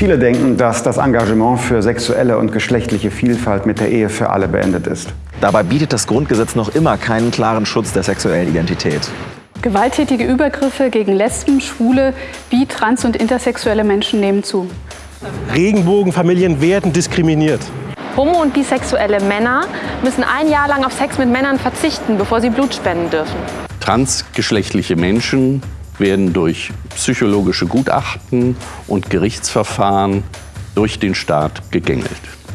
Viele denken, dass das Engagement für sexuelle und geschlechtliche Vielfalt mit der Ehe für alle beendet ist. Dabei bietet das Grundgesetz noch immer keinen klaren Schutz der sexuellen Identität. Gewalttätige Übergriffe gegen Lesben, Schwule, bi-, trans- und intersexuelle Menschen nehmen zu. Regenbogenfamilien werden diskriminiert. Homo- und bisexuelle Männer müssen ein Jahr lang auf Sex mit Männern verzichten, bevor sie Blut spenden dürfen. Transgeschlechtliche Menschen werden durch psychologische Gutachten und Gerichtsverfahren durch den Staat gegängelt.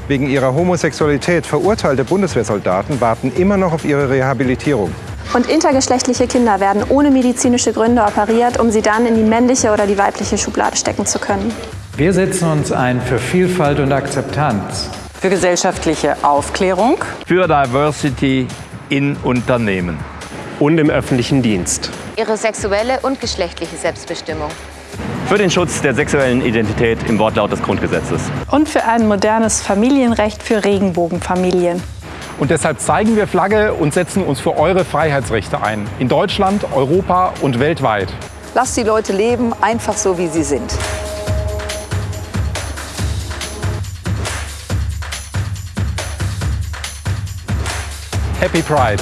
Wegen ihrer Homosexualität verurteilte Bundeswehrsoldaten warten immer noch auf ihre Rehabilitierung. Und intergeschlechtliche Kinder werden ohne medizinische Gründe operiert, um sie dann in die männliche oder die weibliche Schublade stecken zu können. Wir setzen uns ein für Vielfalt und Akzeptanz. Für gesellschaftliche Aufklärung. Für Diversity in Unternehmen. Und im öffentlichen Dienst. Ihre sexuelle und geschlechtliche Selbstbestimmung. Für den Schutz der sexuellen Identität im Wortlaut des Grundgesetzes. Und für ein modernes Familienrecht für Regenbogenfamilien. Und deshalb zeigen wir Flagge und setzen uns für eure Freiheitsrechte ein. In Deutschland, Europa und weltweit. Lasst die Leute leben, einfach so, wie sie sind. Happy Pride!